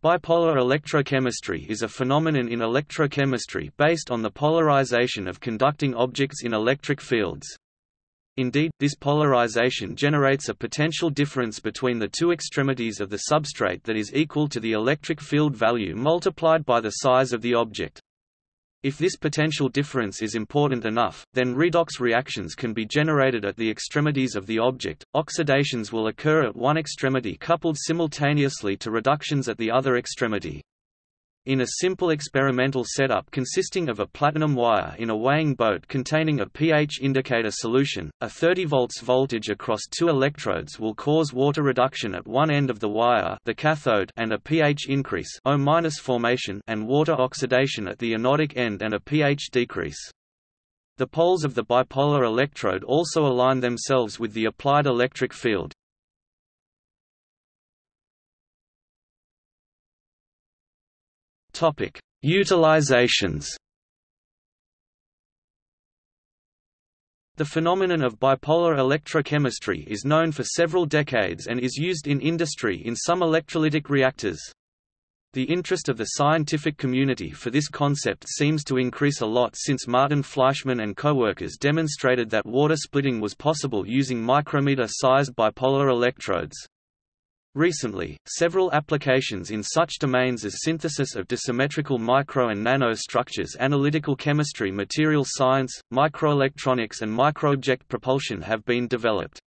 Bipolar electrochemistry is a phenomenon in electrochemistry based on the polarization of conducting objects in electric fields. Indeed, this polarization generates a potential difference between the two extremities of the substrate that is equal to the electric field value multiplied by the size of the object. If this potential difference is important enough, then redox reactions can be generated at the extremities of the object. Oxidations will occur at one extremity coupled simultaneously to reductions at the other extremity. In a simple experimental setup consisting of a platinum wire in a weighing boat containing a pH indicator solution, a 30 volts voltage across two electrodes will cause water reduction at one end of the wire the cathode and a pH increase O formation and water oxidation at the anodic end and a pH decrease. The poles of the bipolar electrode also align themselves with the applied electric field. Topic: Utilizations. The phenomenon of bipolar electrochemistry is known for several decades and is used in industry in some electrolytic reactors. The interest of the scientific community for this concept seems to increase a lot since Martin Fleischmann and co-workers demonstrated that water splitting was possible using micrometer-sized bipolar electrodes. Recently, several applications in such domains as synthesis of dissymmetrical micro and nano structures analytical chemistry material science, microelectronics and microobject propulsion have been developed.